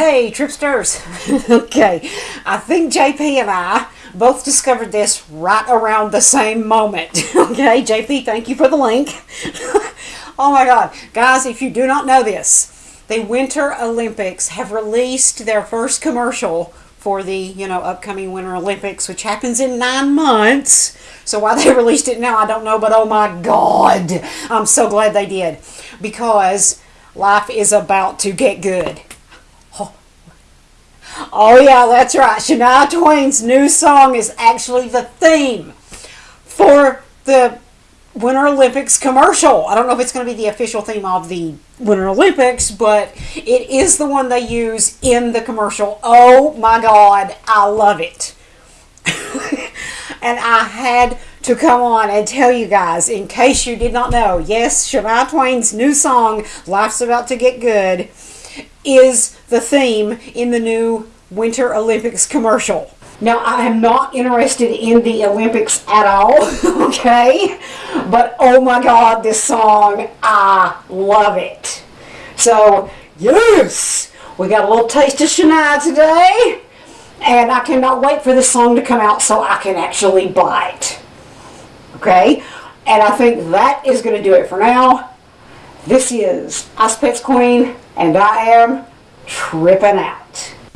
Hey, tripsters. okay, I think JP and I both discovered this right around the same moment. okay, JP, thank you for the link. oh my God. Guys, if you do not know this, the Winter Olympics have released their first commercial for the, you know, upcoming Winter Olympics, which happens in nine months. So why they released it now, I don't know, but oh my God, I'm so glad they did. Because life is about to get good. Oh, yeah, that's right. Shania Twain's new song is actually the theme for the Winter Olympics commercial. I don't know if it's going to be the official theme of the Winter Olympics, but it is the one they use in the commercial. Oh my God, I love it. and I had to come on and tell you guys, in case you did not know, yes, Shania Twain's new song, Life's About to Get Good, is the theme in the new Winter Olympics commercial. Now, I am not interested in the Olympics at all, okay? But oh my God, this song, I love it. So, yes, we got a little taste of Shania today. And I cannot wait for this song to come out so I can actually buy it. Okay? And I think that is going to do it for now. This is Ice Pets Queen, and I am tripping out.